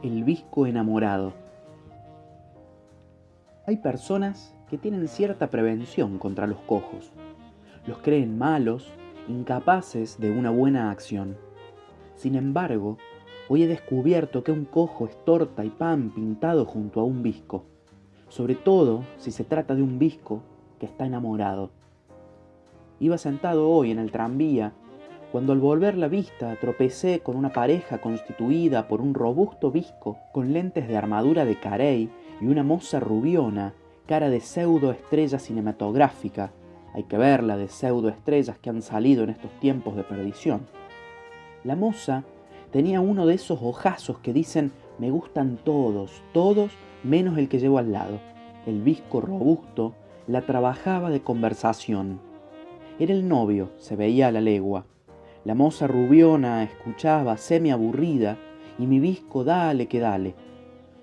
El visco enamorado. Hay personas que tienen cierta prevención contra los cojos. Los creen malos, incapaces de una buena acción. Sin embargo, hoy he descubierto que un cojo es torta y pan pintado junto a un visco, sobre todo si se trata de un visco que está enamorado. Iba sentado hoy en el tranvía cuando al volver la vista tropecé con una pareja constituida por un robusto visco con lentes de armadura de carey y una moza rubiona, cara de pseudo estrella cinematográfica. Hay que verla de pseudo estrellas que han salido en estos tiempos de perdición. La moza tenía uno de esos ojazos que dicen me gustan todos, todos menos el que llevo al lado. El visco robusto la trabajaba de conversación. Era el novio, se veía a la legua. La moza rubiona escuchaba semi aburrida y mi visco dale que dale.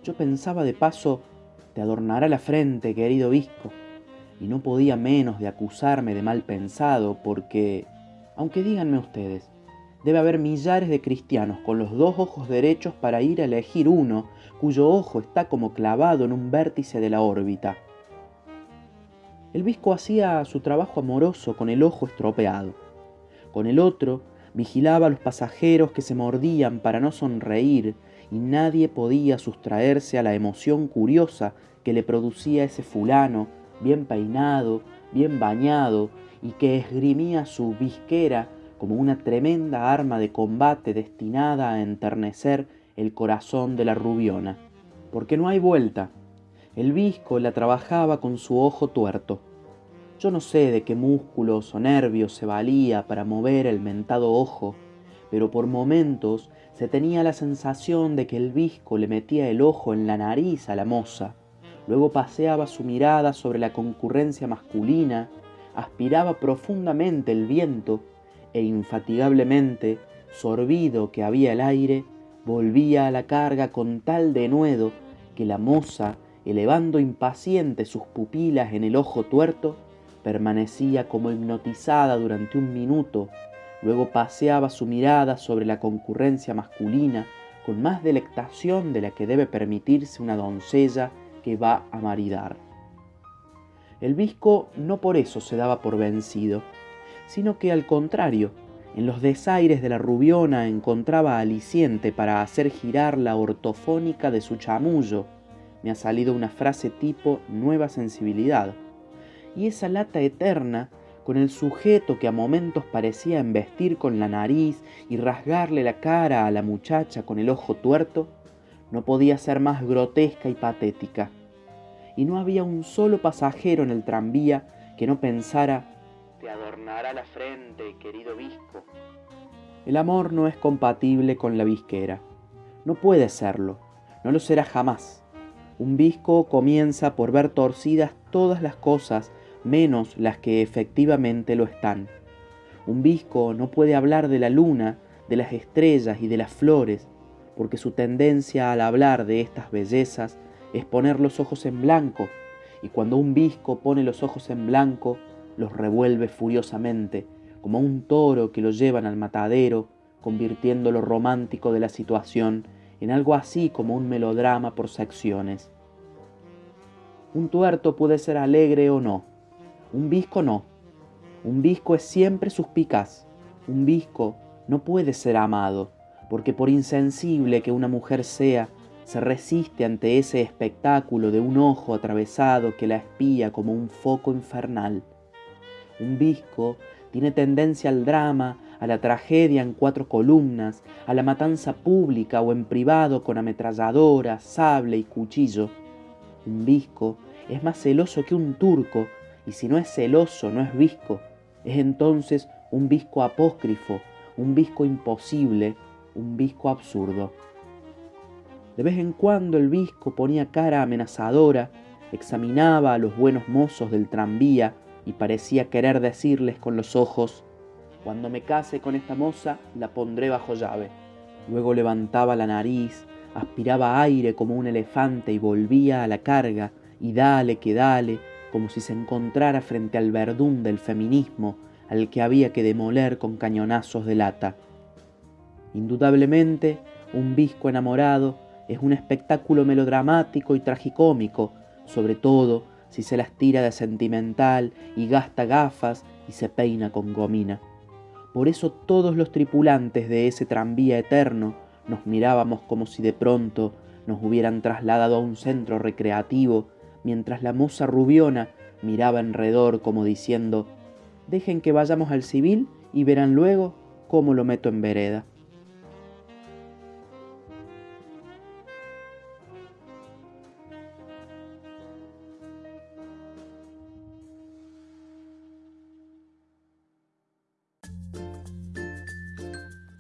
Yo pensaba de paso, te adornará la frente, querido visco, y no podía menos de acusarme de mal pensado porque, aunque díganme ustedes, debe haber millares de cristianos con los dos ojos derechos para ir a elegir uno cuyo ojo está como clavado en un vértice de la órbita. El visco hacía su trabajo amoroso con el ojo estropeado. Con el otro vigilaba a los pasajeros que se mordían para no sonreír y nadie podía sustraerse a la emoción curiosa que le producía ese fulano, bien peinado, bien bañado, y que esgrimía su visquera como una tremenda arma de combate destinada a enternecer el corazón de la rubiona. Porque no hay vuelta. El visco la trabajaba con su ojo tuerto. Yo no sé de qué músculos o nervios se valía para mover el mentado ojo, pero por momentos se tenía la sensación de que el visco le metía el ojo en la nariz a la moza, luego paseaba su mirada sobre la concurrencia masculina, aspiraba profundamente el viento e infatigablemente, sorbido que había el aire, volvía a la carga con tal denuedo que la moza, elevando impaciente sus pupilas en el ojo tuerto, permanecía como hipnotizada durante un minuto, luego paseaba su mirada sobre la concurrencia masculina con más delectación de la que debe permitirse una doncella que va a maridar. El visco no por eso se daba por vencido, sino que al contrario, en los desaires de la rubiona encontraba aliciente para hacer girar la ortofónica de su chamullo. Me ha salido una frase tipo nueva sensibilidad y esa lata eterna con el sujeto que a momentos parecía embestir con la nariz y rasgarle la cara a la muchacha con el ojo tuerto, no podía ser más grotesca y patética. Y no había un solo pasajero en el tranvía que no pensara, te adornará la frente, querido visco. El amor no es compatible con la visquera. No puede serlo, no lo será jamás. Un visco comienza por ver torcidas todas las cosas menos las que efectivamente lo están. Un visco no puede hablar de la luna, de las estrellas y de las flores, porque su tendencia al hablar de estas bellezas es poner los ojos en blanco, y cuando un visco pone los ojos en blanco, los revuelve furiosamente, como un toro que lo llevan al matadero, convirtiendo lo romántico de la situación en algo así como un melodrama por secciones. Un tuerto puede ser alegre o no, un visco no. Un visco es siempre suspicaz. Un visco no puede ser amado, porque por insensible que una mujer sea, se resiste ante ese espectáculo de un ojo atravesado que la espía como un foco infernal. Un visco tiene tendencia al drama, a la tragedia en cuatro columnas, a la matanza pública o en privado con ametralladora, sable y cuchillo. Un visco es más celoso que un turco y si no es celoso, no es visco, es entonces un visco apócrifo, un visco imposible, un visco absurdo. De vez en cuando el visco ponía cara amenazadora, examinaba a los buenos mozos del tranvía y parecía querer decirles con los ojos, cuando me case con esta moza la pondré bajo llave. Luego levantaba la nariz, aspiraba aire como un elefante y volvía a la carga, y dale que dale, como si se encontrara frente al verdún del feminismo al que había que demoler con cañonazos de lata. Indudablemente, un visco enamorado es un espectáculo melodramático y tragicómico, sobre todo si se las tira de sentimental y gasta gafas y se peina con gomina. Por eso todos los tripulantes de ese tranvía eterno nos mirábamos como si de pronto nos hubieran trasladado a un centro recreativo, mientras la moza rubiona miraba enredor como diciendo, dejen que vayamos al civil y verán luego cómo lo meto en vereda.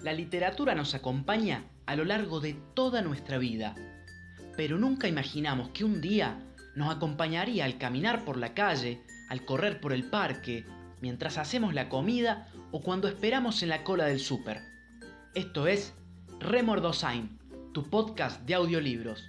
La literatura nos acompaña a lo largo de toda nuestra vida, pero nunca imaginamos que un día nos acompañaría al caminar por la calle, al correr por el parque, mientras hacemos la comida o cuando esperamos en la cola del súper. Esto es Remordosain, tu podcast de audiolibros.